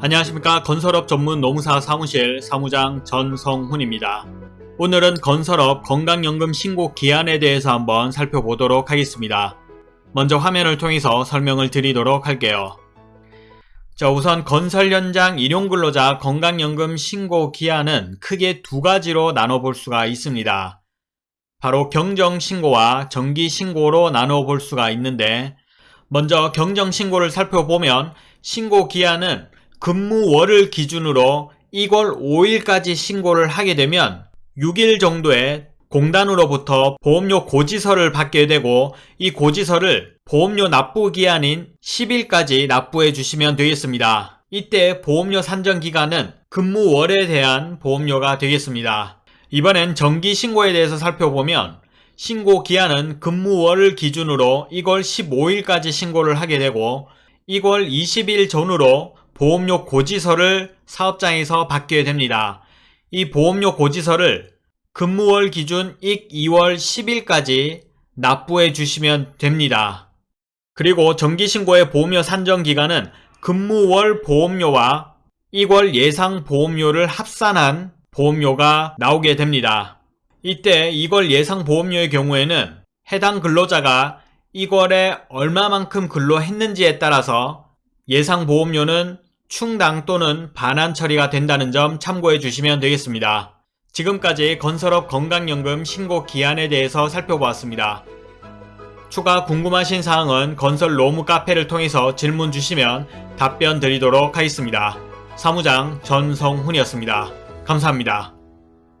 안녕하십니까 건설업 전문 노무사 사무실 사무장 전성훈입니다. 오늘은 건설업 건강연금 신고 기한에 대해서 한번 살펴보도록 하겠습니다. 먼저 화면을 통해서 설명을 드리도록 할게요. 자 우선 건설 현장 일용 근로자 건강연금 신고 기한은 크게 두 가지로 나눠볼 수가 있습니다. 바로 경정신고와 정기신고로 나눠볼 수가 있는데 먼저 경정신고를 살펴보면 신고 기한은 근무월을 기준으로 2월 5일까지 신고를 하게 되면 6일 정도에 공단으로부터 보험료 고지서를 받게 되고 이 고지서를 보험료 납부 기한인 10일까지 납부해 주시면 되겠습니다. 이때 보험료 산정 기간은 근무월에 대한 보험료가 되겠습니다. 이번엔 정기 신고에 대해서 살펴보면 신고 기한은 근무월을 기준으로 2월 15일까지 신고를 하게 되고 2월 20일 전후로 보험료 고지서를 사업장에서 받게 됩니다. 이 보험료 고지서를 근무월 기준 익 2월 10일까지 납부해 주시면 됩니다. 그리고 정기신고의 보험료 산정 기간은 근무월 보험료와 2월 예상 보험료를 합산한 보험료가 나오게 됩니다. 이때 2월 예상 보험료의 경우에는 해당 근로자가 2월에 얼마만큼 근로했는지에 따라서 예상 보험료는 충당 또는 반환 처리가 된다는 점 참고해 주시면 되겠습니다. 지금까지 건설업 건강연금 신고 기한에 대해서 살펴보았습니다. 추가 궁금하신 사항은 건설 로무 카페를 통해서 질문 주시면 답변 드리도록 하겠습니다. 사무장 전성훈이었습니다. 감사합니다.